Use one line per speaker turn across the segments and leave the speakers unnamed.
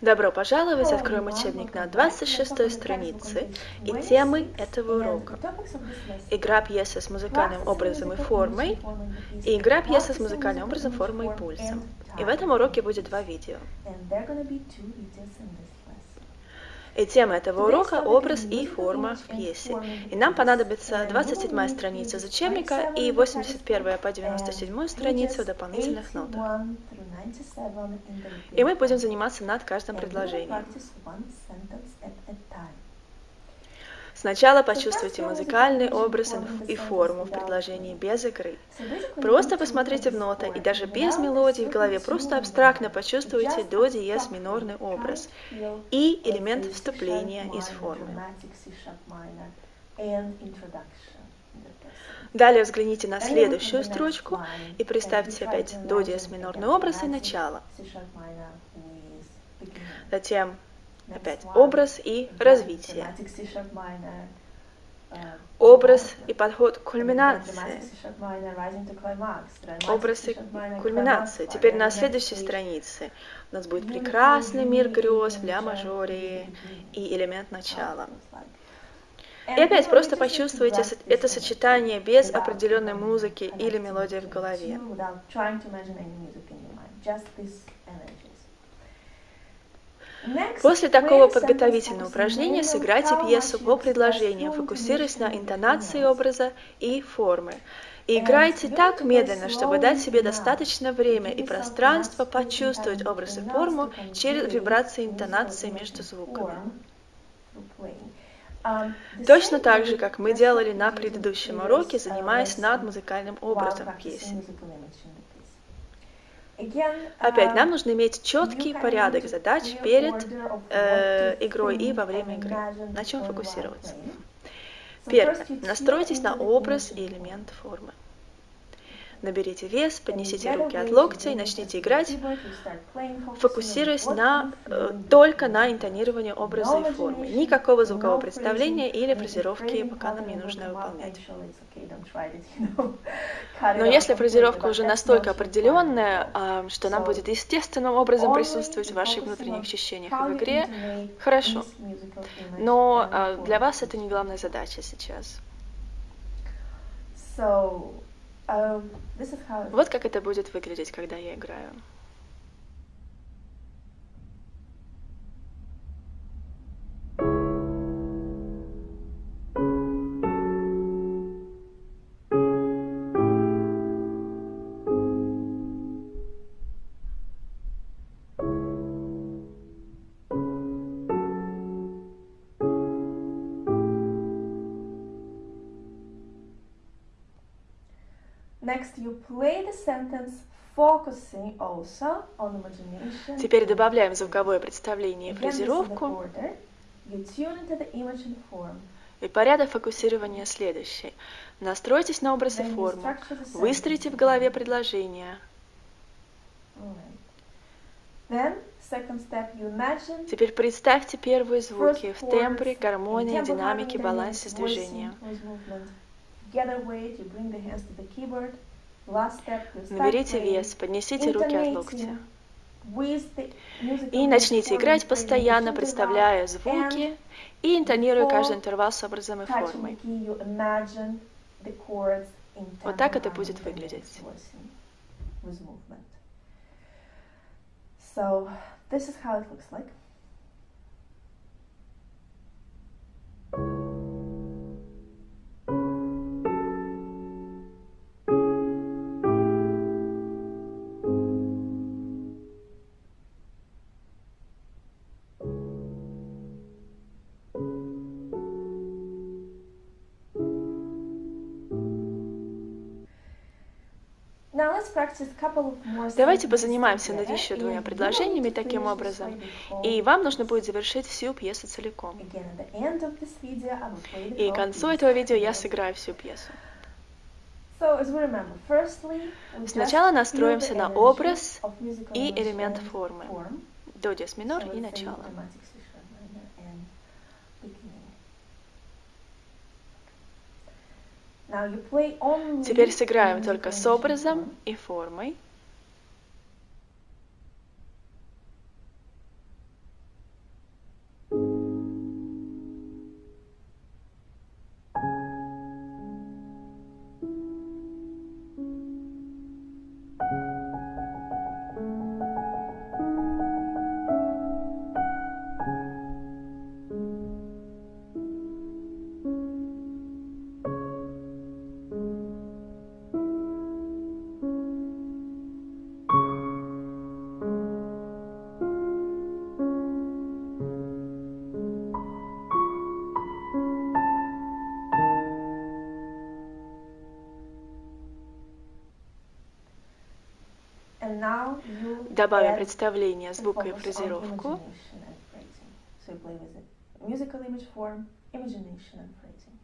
Добро пожаловать! Откроем учебник на 26 странице и темы этого урока. Игра пьесы с музыкальным образом и формой и игра пьесы с музыкальным образом, формой и пульсом. И в этом уроке будет два видео. И тема этого урока – образ и форма в пьесе. И нам понадобится 27 страница из учебника и 81 по 97 страницу дополнительных нотах. И мы будем заниматься над каждым предложением. Сначала почувствуйте музыкальный образ и форму в предложении без игры. Просто посмотрите в ноты и даже без мелодии в голове просто абстрактно почувствуйте до диез минорный образ и элемент вступления из формы. Далее взгляните на следующую строчку и представьте опять до диез минорный образ и начало. Затем Опять образ и развитие. Образ и подход к кульминации. Образ и кульминация. Теперь на следующей странице у нас будет прекрасный мир грез в ля мажоре и элемент начала. И опять просто почувствуйте это сочетание без определенной музыки или мелодии в голове. После такого подготовительного упражнения сыграйте пьесу по предложениям, фокусируясь на интонации образа и формы. И играйте так медленно, чтобы дать себе достаточно время и пространство почувствовать образ и форму через вибрации интонации между звуками. Точно так же, как мы делали на предыдущем уроке, занимаясь над музыкальным образом пьесы. Опять, нам нужно иметь четкий порядок задач перед э, игрой и во время игры. На чем фокусироваться? Первое. Настройтесь на образ и элемент формы. Наберите вес, поднесите руки от локтя и начните играть, фокусируясь на, э, только на интонировании образа и формы. Никакого звукового представления или фразировки пока нам не нужно выполнять. Но если фразировка уже настолько определенная, а, что нам будет естественным образом присутствовать в ваших внутренних ощущениях в игре, хорошо. Но а, для вас это не главная задача сейчас. Um, вот как это будет выглядеть, когда я играю. Теперь добавляем звуковое представление и фразировку. И порядок фокусирования следующий. Настройтесь на образ и форму. Выстроите в голове предложение. Теперь представьте первые звуки в тембре, гармонии, динамике, балансе с движением. Наберите вес, поднесите руки от локтя. И начните играть постоянно, представляя звуки и интонируя каждый интервал с образом и формой. Вот так это будет выглядеть. So this is how it looks like. Давайте позанимаемся над еще двумя предложениями таким образом, и вам нужно будет завершить всю пьесу целиком. И к концу этого видео я сыграю всю пьесу. Сначала настроимся на образ и элемент формы. До диез минор и начало. Теперь сыграем только с образом и формой. Добавим представление звука и фразировку.
Musical image form, imagination and phrasing.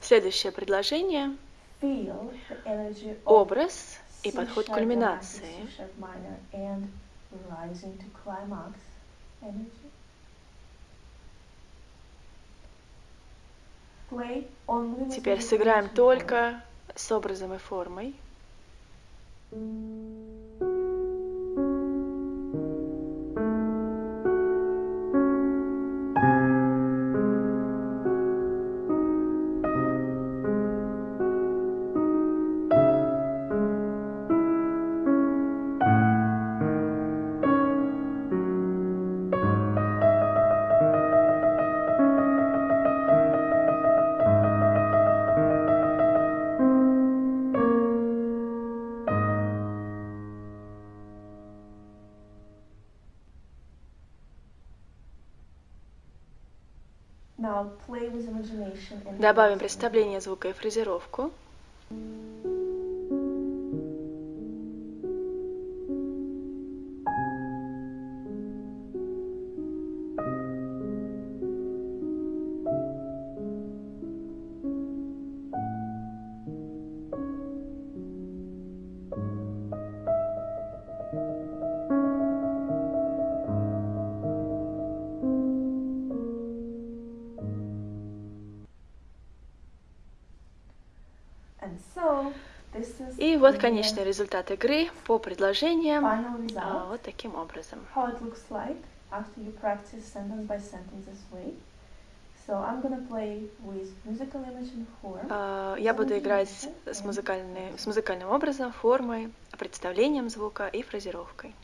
Следующее предложение. Образ и подход к кульминации. Теперь сыграем только с образом и формой. Добавим представление звука и фразировку. И вот конечный результат игры по предложениям. а, вот таким образом. Я буду играть с, музыкальной, с музыкальным образом, формой, представлением звука и фразировкой.